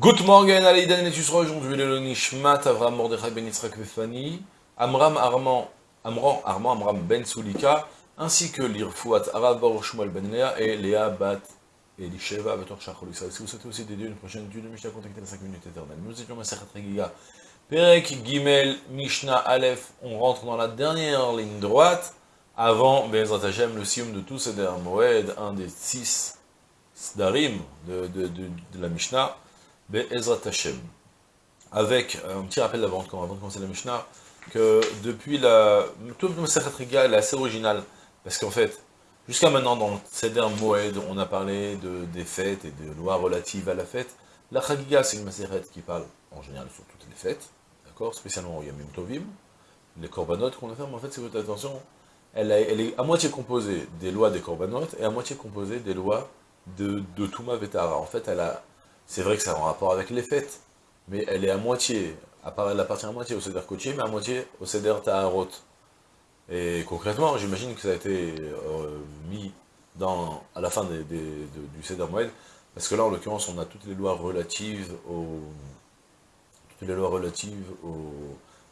Good morning, Aleidan et aujourd'hui le Nishmat, Avram Mordechai Ben Yitzhak Vefani, Amram Arman, Amran Arman Amram Ben Sulika, ainsi que l'Irfouat Arabor Shmuel Ben Lea et Léa Bat Elisheva Bator Shachol. Si vous souhaitez aussi d'aider une prochaine étude de Mishnah, contactez les 5 minutes éternelles. Nous étions Masachat Regiga, Perek Gimel Mishnah Aleph, on rentre dans la dernière ligne droite, avant Bezrat Hashem, le sium de tous ces Moed, un des six Sdarim de, de, de, de la Mishnah, Be'ezrat Hashem. Avec un petit rappel avant, de commencer la Mishnah, que depuis la... Toute le Masachat Riga, elle est assez originale, parce qu'en fait, jusqu'à maintenant, dans le Seder Moed, on a parlé de, des fêtes et des lois relatives à la fête. La Chagiga, c'est une Masachat qui parle, en général, sur toutes les fêtes, d'accord Spécialement au Yamim Tovim, les Korbanot qu'on a fait, mais en fait, si vous faites attention, elle, elle, est à moitié composée des lois des Korbanot, et à moitié composée des lois de, de Touma Vetara. En fait, elle a c'est vrai que ça a un rapport avec les fêtes, mais elle est à moitié, elle appartient à moitié au Seder Kochi, mais à moitié au Seder Taharot. Et concrètement, j'imagine que ça a été euh, mis dans, à la fin du Seder Moed, parce que là, en l'occurrence, on a toutes les lois relatives au, toutes les lois relatives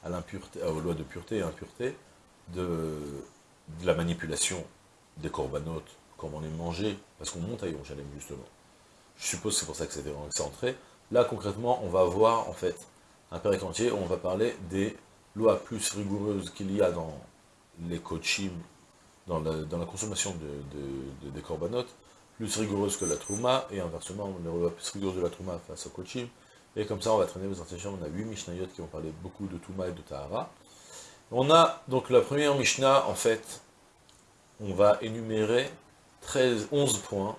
à l'impureté, aux lois de pureté et impureté, de, la manipulation des corbanotes, comment on les manger, parce qu'on monte à Yerushalayim, justement. Je suppose que c'est pour ça que c'était centré. Là, concrètement, on va voir, en fait, un période entier où on va parler des lois plus rigoureuses qu'il y a dans les coachim, dans la, consommation de, des corbanotes, plus rigoureuses que la trouma, et inversement, les lois plus rigoureuses de la trouma face au coachim. Et comme ça, on va traîner aux intentions. On a 8 Mishnayot qui vont parler beaucoup de Touma et de Tahara. On a donc la première Mishnah, en fait, on va énumérer 13, 11 points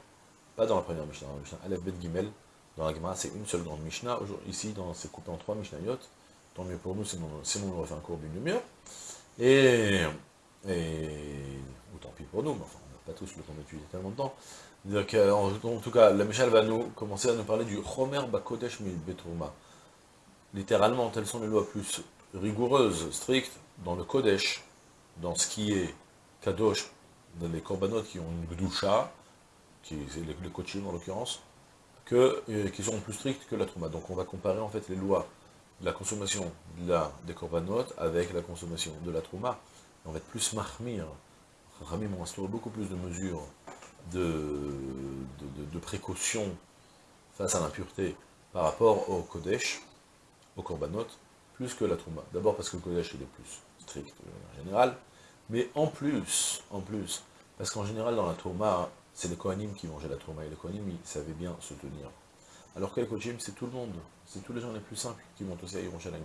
pas dans la première Mishnah, dans la Mishnah Aleph Bet Gimel, dans la Gemara, c'est une seule grande Mishnah. Ici, c'est coupé en trois Mishnayot. Tant mieux pour nous, sinon, sinon on refait un cours d'une demi-heure. Et, et, ou tant pis pour nous, mais enfin, on n'a pas tous le temps d'étudier tellement de temps. Donc, euh, en, tout cas, la Mishnah va nous commencer à nous parler du Chomer Bakodesh Betrouma. Littéralement, telles sont les lois plus rigoureuses, strictes, dans le Kodesh, dans ce qui est Kadosh, dans les Korbanot qui ont une Gdusha, qui c'est le coaching en l'occurrence, qui sont plus strictes que la Trouma. Donc on va comparer en fait les lois de la consommation de la, des corbanotes avec la consommation de la Trouma. On va être plus mahmir. Rami ont instauré beaucoup plus de mesures de, de, précaution face à l'impureté par rapport au Kodesh, au corbanotes, plus que la Trouma. D'abord parce que le Kodesh est plus strict euh, en général, mais en plus, en plus, parce qu'en général dans la Trouma, c'est les Kohanim qui mangeaient la trauma, et les Kohanim, ils savaient bien se tenir. Alors que les Kohanim, c'est tout le monde, c'est tous les gens les plus simples qui montent aussi à Yerushalayim.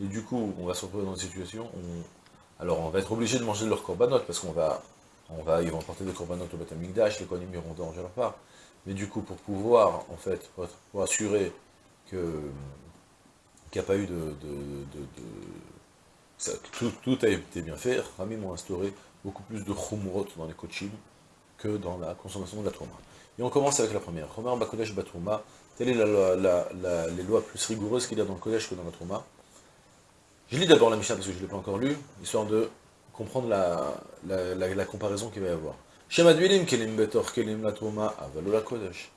Et du coup, on va se retrouver dans une situation où, alors on va être obligé de manger de leurs corbanotes, parce qu'on va, on va, ils vont porter des corbanotes au Beth les Kohanim iront manger leur part. Mais du coup, pour pouvoir, en fait, pour, assurer que qu'il n'y a pas eu de... de, ça, tout, a été bien fait, Rami m'ont instauré beaucoup plus de chumrot dans les coachim, que dans la consommation de la trouma. Et on commence avec la première. Romer Bakodesh Batrouma, telle est la, les lois plus rigoureuses qu'il y a dans le Kodesh que dans la Trouma. Je lis d'abord la Mishnah parce que je ne l'ai pas encore lu, histoire de comprendre la, la, comparaison qu'il va y avoir. Shemadvilim kelim betor kelim la Trouma, avalo la Kodesh.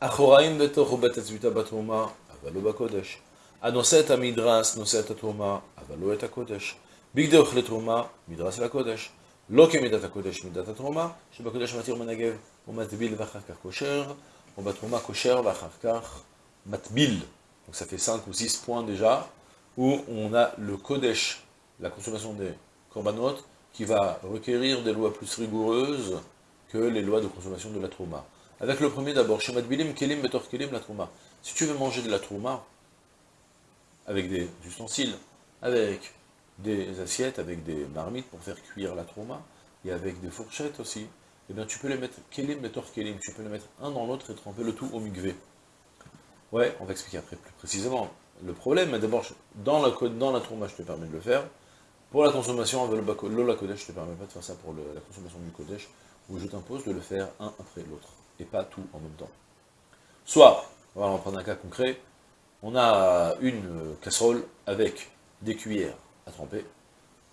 Achoraim betor ou betetzvita batrouma, avalo bakodesh. Anoset amidras, noset trouma, avalo et kodesh. Bigde ochle trouma, midras la Kodesh. לא כמידת הקודש מידת התרומה, שבקודש מתיר מנגב ומטביל ואחר כך קושר, ou בתרומה קושר ואחר כך matbil. Donc ça fait 5 ou 6 points déjà, où on a le kodesh, la consommation des korbanot, qui va requérir des lois plus rigoureuses que les lois de consommation de la trouma. Avec le premier d'abord, chez matbilim kelim betor kelim la trouma. Si tu veux manger de la trouma, avec des ustensiles, avec des assiettes avec des marmites pour faire cuire la trauma, et avec des fourchettes aussi, et eh bien tu peux les mettre kelim et kelim, tu peux les mettre un dans l'autre et tremper le tout au migvé. Ouais, on va expliquer après plus précisément. Le problème, mais d'abord, dans la, dans la trauma, je te permets de le faire. Pour la consommation avec Lola Kodesh, je te permets pas de faire ça pour la consommation du Kodesh, où je t'impose de le faire un après l'autre, et pas tout en même temps. Soit, on va prendre un cas concret, on a une casserole avec des cuillères, à tremper.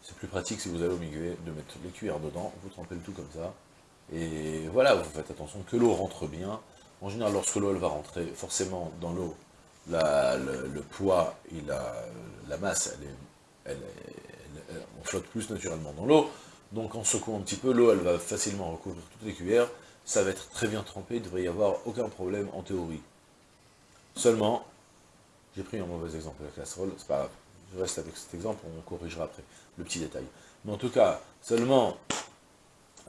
C'est plus pratique si vous allez au de mettre les cuillères dedans, vous trempez le tout comme ça. Et voilà, vous faites attention que l'eau rentre bien. En général, lorsque l'eau va rentrer forcément dans l'eau, le, poids et la, masse, elle on flotte plus naturellement dans l'eau, donc en secouant un petit peu, l'eau elle va facilement recouvrir toutes les cuillères, ça va être très bien trempé, il devrait y avoir aucun problème en théorie. Seulement, j'ai pris un mauvais exemple de la casserole, c'est pas grave, je reste avec cet exemple, on corrigera après le petit détail. Mais en tout cas, seulement,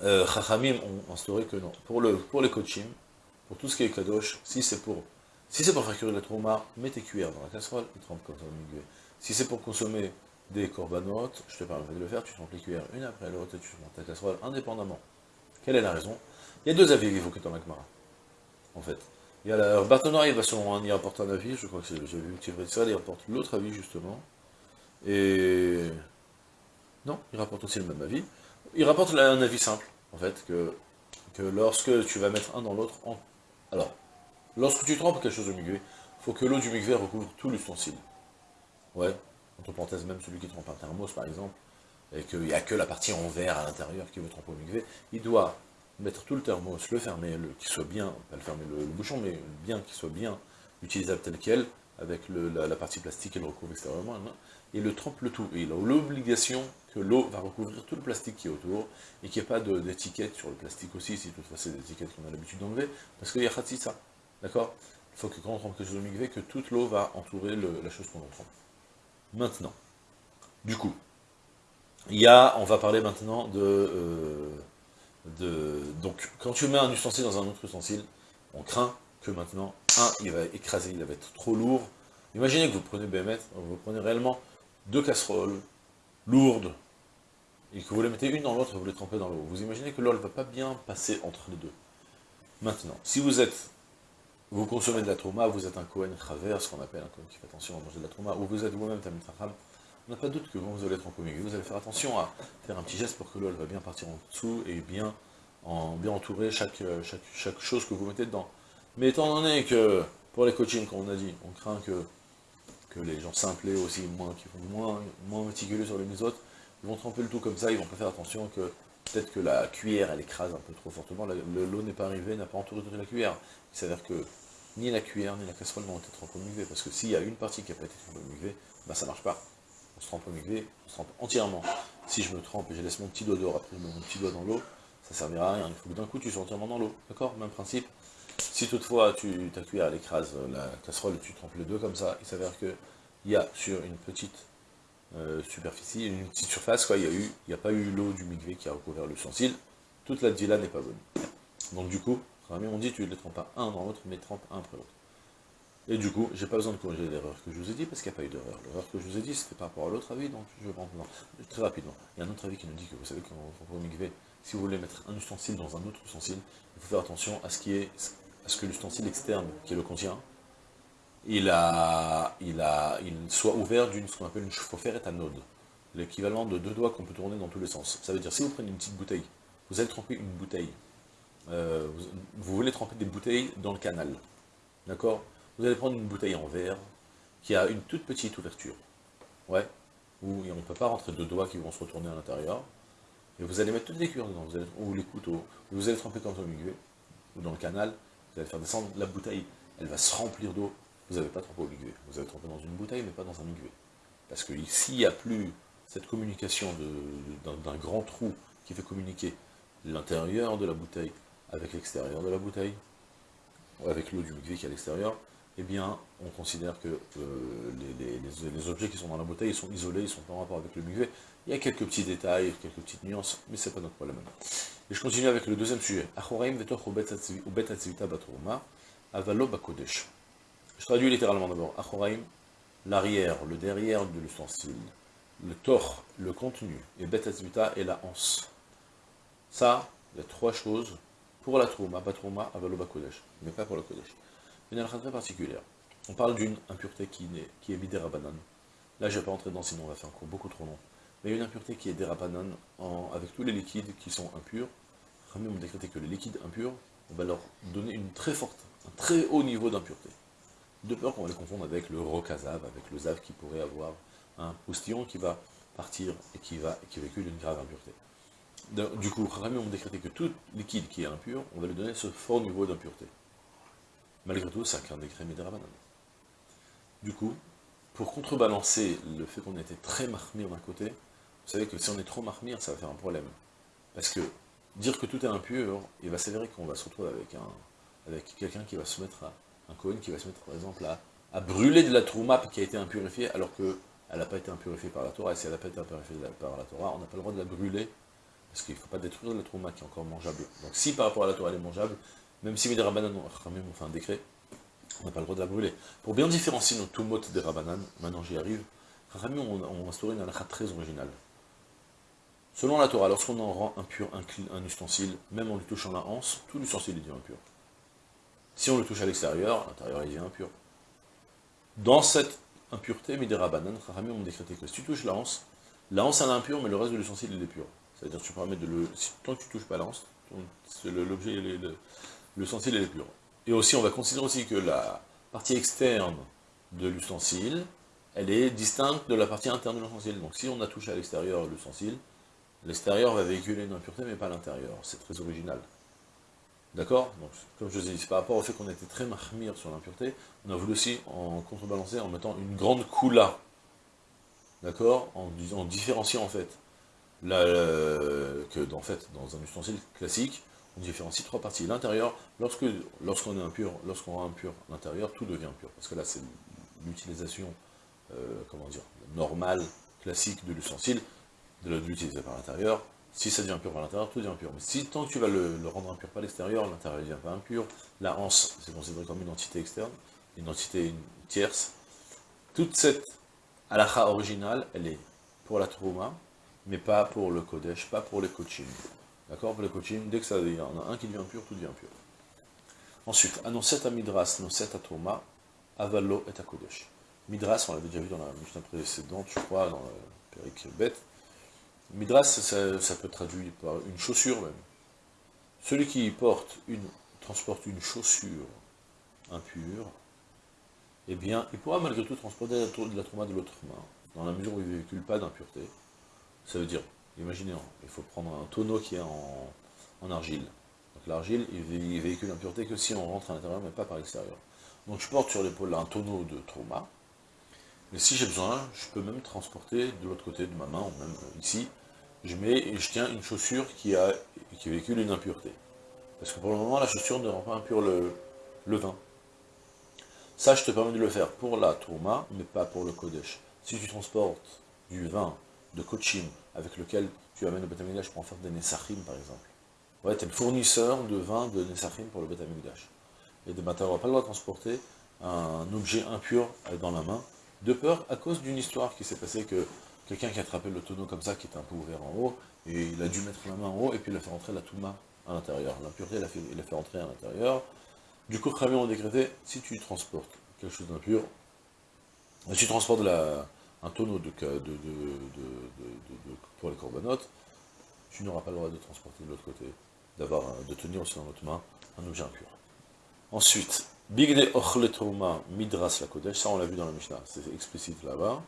euh, Chachamim ont instauré que non. Pour, le, pour les coachim, pour tout ce qui est kadosh, si c'est pour si c'est pour faire cuire la trauma, mets tes cuillères dans la casserole et trempe comme ça au Si c'est pour consommer des corbanotes, je te permets de le faire, tu trempes les cuillères une après l'autre et tu montes ta casserole indépendamment. Quelle est la raison? Il y a deux avis évoqués dans l'Akmara, en fait. Il y a la Bartonari, il va selon un, il rapporte un avis, je crois que c'est, j'ai vu que il rapporte l'autre avis justement. Et... Non, il rapporte aussi le même avis. Il rapporte un avis simple, en fait, que, que lorsque tu vas mettre un dans l'autre, alors, Lorsque tu trempes quelque chose au il faut que l'eau du mikvé recouvre tout l'ustensile. Ouais, entre parenthèses, même celui qui trempe un thermos, par exemple, et qu'il n'y a que la partie en verre à l'intérieur qui veut tremper au mikvé, il doit mettre tout le thermos, le fermer, le, qu'il soit bien, pas le fermer le, bouchon, mais bien qu'il soit bien utilisable tel quel, avec la, partie plastique qu'il recouvre extérieurement, et le trempe le tout. Et il a l'obligation que l'eau va recouvrir tout le plastique qui est autour, et qu'il n'y ait pas d'étiquette sur le plastique aussi, si toutefois c'est des étiquettes qu'on a l'habitude d'enlever, parce qu'il y a ça. D'accord? Il faut que quand on trempe quelque chose au mikvé, que toute l'eau va entourer la chose qu'on trempe. Maintenant, du coup, il y a, on va parler maintenant de, euh, de... Donc, quand tu mets un ustensile dans un autre ustensile, on craint que maintenant, un, il va écraser, il va être trop lourd. Imaginez que vous prenez BMF, vous prenez réellement deux casseroles lourdes, et que vous les mettez une dans l'autre vous les trempez dans l'eau. Vous imaginez que l'eau ne va pas bien passer entre les deux. Maintenant, si vous êtes vous consommez de la trauma, vous êtes un Kohen Chaver, ce qu'on appelle un Kohen qui fait attention à manger de la trauma, ou vous êtes vous-même Tamit Racham, on n'a pas de doute que vous, allez être en communion. Vous allez faire attention à faire un petit geste pour que l'eau va bien partir en dessous et bien, en, bien entourer chaque, chose que vous mettez dedans. Mais étant donné que, pour les coachings, comme on a dit, on craint que, les gens simplés aussi, moins, qui font moins, moins méticuleux sur les autres, ils vont tremper le tout comme ça, ils vont pas faire attention que peut-être que la cuillère, elle écrase un peu trop fortement, l'eau n'est pas arrivée, n'a pas entouré toute la cuillère. Il s'avère que ni la cuillère, ni la casserole n'ont été trempées au muguet, parce que s'il y a une partie qui n'a pas été trempée au muguet, bah ça marche pas. On se trempe au muguet, on se trempe entièrement. Si je me trempe et je laisse mon petit doigt dehors, après je mets mon petit doigt dans l'eau, ça servira à rien. Il faut que d'un coup tu sois entièrement dans l'eau, d'accord? Même principe. Si toutefois tu, ta cuillère elle écrase la casserole, tu trempes les deux comme ça, il s'avère que il y a sur une petite euh, superficie, une petite surface, quoi, il n'y a, pas eu l'eau du migvé qui a recouvert l'ustensile, toute la dila n'est pas bonne. Donc du coup, on dit tu ne les trempes pas un dans l'autre, mais trempe un après l'autre. Et du coup, j'ai pas besoin de corriger l'erreur que je vous ai dit, parce qu'il n'y a pas eu d'erreur. L'erreur que je vous ai dit, c'était par rapport à l'autre avis, donc je vais prendre très rapidement. Il y a un autre avis qui nous dit que vous savez qu'on va migver, si vous voulez mettre un ustensile dans un autre ustensile, il faut faire attention à ce, qui est, à ce que l'ustensile externe qui le contient, il, a, il, a, il soit ouvert d'une ce qu'on appelle une faire et node, l'équivalent de deux doigts qu'on peut tourner dans tous les sens. Ça veut dire, si vous prenez une petite bouteille, vous allez tremper une bouteille euh, vous, voulez tremper des bouteilles dans le canal, d'accord? Vous allez prendre une bouteille en verre qui a une toute petite ouverture, ouais, où on ne peut pas rentrer deux doigts qui vont se retourner à l'intérieur, et vous allez mettre toutes les cuillères dedans, vous ou les couteaux, vous allez tremper dans le milieu, ou dans le canal, vous allez faire descendre la bouteille, elle va se remplir d'eau, vous n'avez pas trempé au milieu, vous avez trempé dans une bouteille, mais pas dans un milieu. Parce que s'il n'y a plus cette communication d'un grand trou qui fait communiquer l'intérieur de la bouteille avec l'extérieur de la bouteille, ou avec l'eau du mikvé qui est à l'extérieur, eh bien, on considère que euh, les, objets qui sont dans la bouteille ils sont isolés, ils sont pas en rapport avec le mikvé. Il y a quelques petits détails, quelques petites nuances, mais c'est pas notre problème. Et je continue avec le deuxième sujet. Je traduis littéralement d'abord. Achoraim, l'arrière, le derrière de l'ustensile. Le tor, le contenu. Et betzvita et la hanse. Ça, il y a trois choses pour la trouma, pas trouma, avaloba kodesh, mais pas pour le kodesh. Une halakha très particulière. On parle d'une impureté qui, est, qui est Là, je ne vais pas entrer dedans, sinon on va faire un cours beaucoup trop long. Mais une impureté qui est derabanan, avec tous les liquides qui sont impurs. Ramé on décrété que les liquides impurs, on va leur donner une très forte, un très haut niveau d'impureté. De peur qu'on va les confondre avec le rocazav, avec le zav qui pourrait avoir un postillon qui va partir et qui, va, qui véhicule une grave impureté. Du coup, Rami ont décrété que tout liquide qui est impur, on va lui donner ce fort niveau d'impureté. Malgré tout, c'est qu'un décret Médérabanan. Du coup, pour contrebalancer le fait qu'on était très marmire d'un côté, vous savez que si on est trop marmire, ça va faire un problème. Parce que dire que tout est impur, il va s'avérer qu'on va se retrouver avec un quelqu'un qui va se mettre à, un Cohen qui va se mettre par exemple à, à brûler de la trouma qui a été impurifiée alors qu'elle n'a pas été impurifiée par la Torah, et si elle n'a pas été impurifiée par la Torah, on n'a pas le droit de la brûler, parce qu'il ne faut pas détruire la trouma qui est encore mangeable. Donc si par rapport à la Torah elle est mangeable, même si les Rabbanan ont fait un décret, on n'a pas le droit de la brûler. Pour bien différencier nos tout des Rabbanan, maintenant j'y arrive, Rami ont, instauré une halakha très originale. Selon la Torah, lorsqu'on en rend impur un, ustensile, même en lui touchant la hanse, tout l'ustensile est dit impur. Si on le touche à l'extérieur, l'intérieur est impur. Dans cette impureté, Midera Banan, Rami ont décrété que si tu touches la hanse, la hanse elle est impure, mais le reste de l'ustensile il est pur. C'est-à-dire tu permets de le. tant que tu touches pas la hanse, l'objet, l'ustensile est pur. Et aussi, on va considérer aussi que la partie externe de l'ustensile, elle est distincte de la partie interne de l'ustensile. Donc si on a touché à l'extérieur l'ustensile, l'extérieur va véhiculer une impureté, mais pas l'intérieur. C'est très original. D'accord? Donc, comme je vous ai dit, par rapport au fait qu'on était très mahmir sur l'impureté, on a voulu aussi en contrebalancer en mettant une grande coula. D'accord? En, en, différenciant en fait, que en fait, dans un ustensile classique, on différencie trois parties. L'intérieur, lorsque lorsqu'on est impur, lorsqu'on rend impur l'intérieur, tout devient impur. Parce que là, c'est l'utilisation, euh, comment dire, normale, classique de l'ustensile, de l'utiliser par l'intérieur, si ça devient impur par l'intérieur, tout devient impur. Mais si tant que tu vas le, rendre impur par l'extérieur, l'intérieur ne devient pas impur, la hanse, c'est considéré comme une entité externe, une entité tierce. Toute cette halakha originale, elle est pour la trouma, mais pas pour le kodesh, pas pour les coaching. D'accord Pour les coaching, dès que ça y en a un qui devient impur, tout devient impur. Ensuite, anoset à midras, noset à trouma, avalo et à kodesh. Midras, on l'avait déjà vu dans la mission précédente, je crois, dans le Péric bête, Midras, ça, peut être traduit par une chaussure même. Celui qui porte une, transporte une chaussure impure, eh bien, il pourra malgré tout transporter la, la trauma de l'autre main, dans la mesure où il ne véhicule pas d'impureté. Ça veut dire, imaginez, il faut prendre un tonneau qui est en, argile. Donc l'argile, il, véhicule l'impureté que si on rentre à l'intérieur, mais pas par l'extérieur. Donc je porte sur l'épaule un tonneau de trauma, mais si j'ai besoin, je peux même transporter de l'autre côté de ma main, ou même ici, je mets et je tiens une chaussure qui, a, qui véhicule une impureté. Parce que pour le moment, la chaussure ne rend pas impur le, vin. Ça, je te permets de le faire pour la tourma, mais pas pour le kodesh. Si tu transportes du vin de kochim, avec lequel tu amènes au Betamigdash pour en faire des Nesachim, par exemple. Ouais, tu es le fournisseur de vin de Nesachim pour le Betamigdash. Et de matin, on pas le droit de transporter un objet impur dans la main, de peur à cause d'une histoire qui s'est passée que quelqu'un qui a attrapé le tonneau comme ça, qui était un peu ouvert en haut, et il a dû mettre la main en haut, et puis il a fait rentrer la touma à l'intérieur. L'impureté, il, a fait, rentrer à l'intérieur. Du coup, Khamir ont décrété, si tu transportes quelque chose d'impur, si tu transportes la, un tonneau de, de, pour les corbanotes, tu n'auras pas le droit de transporter de l'autre côté, d'avoir, de tenir aussi dans notre main un objet impur. Ensuite, Bigde Ochle Midras la Kodesh, ça on l'a vu dans la Mishnah, c'est explicite là-bas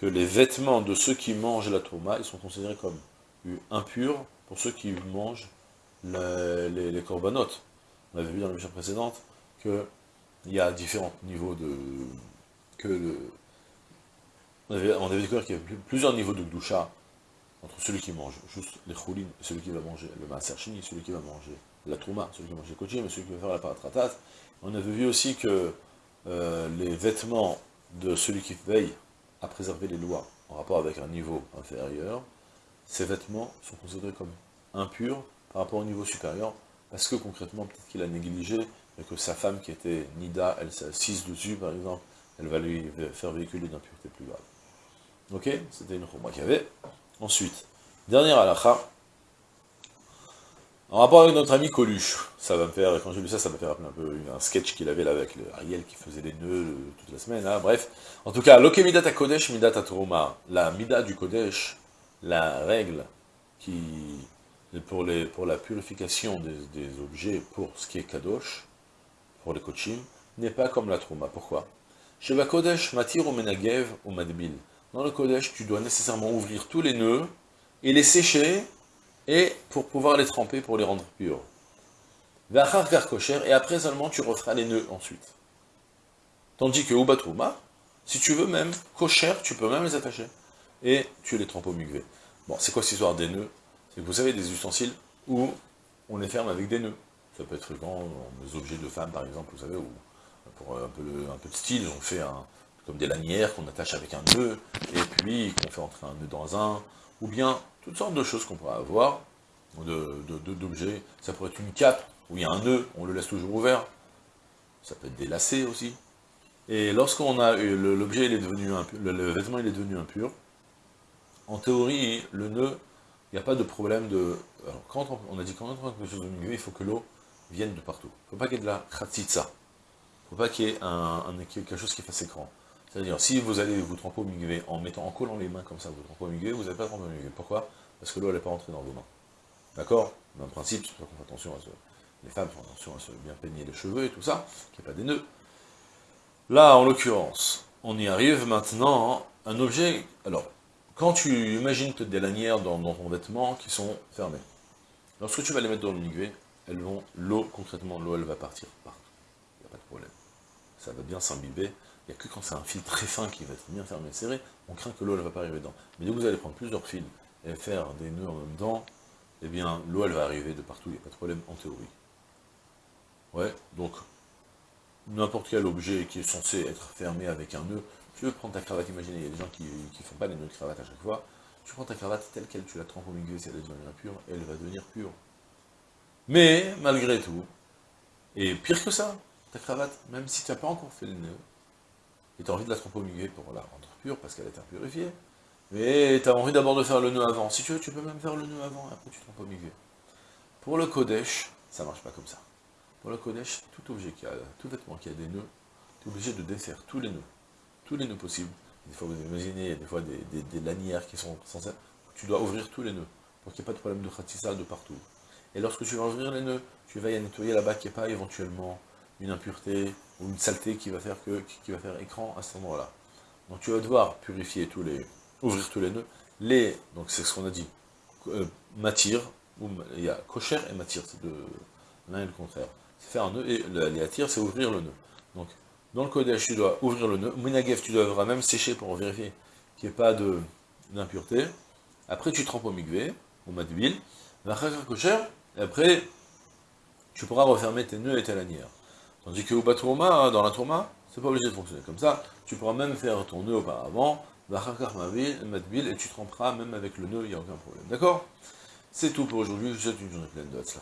que les vêtements de ceux qui mangent la tourma, ils sont considérés comme impurs pour ceux qui mangent les, les, corbanotes. On avait vu dans la mission précédente qu'il y a différents niveaux de... que le, on, avait, découvert qu'il y avait plusieurs niveaux de doucha entre celui qui mange juste les choulines celui qui va manger le maaser celui qui va manger la trouma, celui qui va manger le kochim et celui qui va faire la paratratat. On avait vu aussi que euh, les vêtements de celui qui veille à préserver les lois en rapport avec un niveau inférieur, ces vêtements sont considérés comme impurs par rapport au niveau supérieur, parce que concrètement, peut-être qu'il a négligé, et que sa femme qui était Nida, elle s'assise dessus par exemple, elle va lui faire véhiculer une impureté plus grave. Ok C'était une choma qu'il y avait. Ensuite, dernière halakha, en rapport avec notre ami Coluche, ça va me faire, quand j'ai lu ça, ça m'a fait rappeler un peu un sketch qu'il avait là avec le Ariel qui faisait des nœuds toute la semaine, hein, bref. En tout cas, Loke Midat Kodesh, Midat Toroma, la Midat du Kodesh, la règle qui, pour, pour la purification des, objets, pour ce qui est Kadosh, pour les Kochim, n'est pas comme la Trouma. Pourquoi? Sheva Kodesh, Matir ou Menagev ou Madbil. Dans le Kodesh, tu dois nécessairement ouvrir tous les nœuds et les sécher et pour pouvoir les tremper, pour les rendre purs. et après seulement tu referas les nœuds ensuite. Tandis que Ubatrouma, Si tu veux même, cochère, tu peux même les attacher. Et tu les trempes au migvé. Bon, c'est quoi cette histoire des nœuds? C'est que vous avez des ustensiles où on les ferme avec des nœuds. Ça peut être dans des objets de femmes, par exemple, vous savez, ou pour un peu, un peu de style, on fait un, comme des lanières qu'on attache avec un nœud, et puis qu'on fait entrer un nœud dans un, ou bien toutes sortes de choses qu'on pourrait avoir, d'objets. De, ça pourrait être une cape, où il y a un nœud, on le laisse toujours ouvert. Ça peut être des lacets aussi. Et lorsqu'on a l'objet, il est devenu impur, le, vêtement il est devenu impur, en théorie, le nœud, il n'y a pas de problème de... Alors, quand on, a dit quand on entre quelque chose de milieu, il faut que l'eau vienne de partout. Il ne faut pas qu'il y ait de la kratitsa. Il ne faut pas qu'il y ait un, quelque chose qui fasse écran. C'est-à-dire, si vous allez vous tremper au migvé en mettant, en collant les mains comme ça, vous trempez au migvé, vous n'allez pas tremper au migvé. Pourquoi? Parce que l'eau, elle n'est pas rentrée dans vos mains. D'accord? Même principe, qu'on fait attention à ce... Les femmes font attention à se bien peigner les cheveux et tout ça, qu'il n'y ait pas des nœuds. Là, en l'occurrence, on y arrive maintenant, un objet... Alors, quand tu imagines des lanières dans, ton vêtement qui sont fermées, lorsque tu vas les mettre dans le migvé, elles vont, l'eau, concrètement, l'eau, elle va partir partout. Il n'y a pas de problème. Ça va bien s'imbiber. Il n'y a que quand c'est un fil très fin qui va être bien fermé et serré, on craint que l'eau, ne va pas arriver dedans. Mais dès que vous allez prendre plusieurs fils et faire des nœuds en même temps, eh bien, l'eau, elle va arriver de partout, il n'y a pas de problème en théorie. Ouais, donc, n'importe quel objet qui est censé être fermé avec un nœud, tu veux prendre ta cravate, imaginez, il y a des gens qui ne font pas les nœuds de cravate à chaque fois, tu prends ta cravate telle qu'elle, tu la trempes au milieu, si elle devient impure, elle va devenir pure. Mais, malgré tout, et pire que ça, ta cravate, même si tu n'as pas encore fait le nœud, et tu as envie de la milieu pour la rendre pure, parce qu'elle est impurifiée, mais tu as envie d'abord de faire le nœud avant. Si tu veux, tu peux même faire le nœud avant, et après tu milieu. Pour le Kodesh, ça marche pas comme ça. Pour le Kodesh, tout objet qui a, tout vêtement qui a des nœuds, tu es obligé de défaire tous les nœuds tous les nœuds possibles. Des fois, vous imaginez, il y a des fois des, lanières qui sont censées... Tu dois ouvrir tous les nœuds, pour qu'il n'y ait pas de problème de khatissa de partout. Et lorsque tu vas ouvrir les nœuds, tu vas y nettoyer là-bas qu'il n'y ait pas éventuellement une impureté ou une saleté qui va faire, que, va faire écran à cet endroit-là. Donc tu vas devoir purifier tous les... ouvrir tous les nœuds. Les... donc c'est ce qu'on a dit, euh, il y a cocher et matir, c'est l'un et le contraire. C'est faire un nœud, et les c'est ouvrir le nœud. Donc dans le Kodesh, tu dois ouvrir le nœud. Minagev, tu devras même sécher pour vérifier qu'il n'y ait pas d'impureté. Après, tu trempes au migvé, au mat d'huile. Et après, tu pourras refermer tes nœuds et tes lanières. Tandis que au Batourma, dans la tourma, c'est pas obligé de fonctionner comme ça. Tu pourras même faire ton nœud auparavant, et tu tremperas même avec le nœud, il n'y a aucun problème. D'accord? C'est tout pour aujourd'hui. Je vous souhaite une journée pleine de Hatzlacha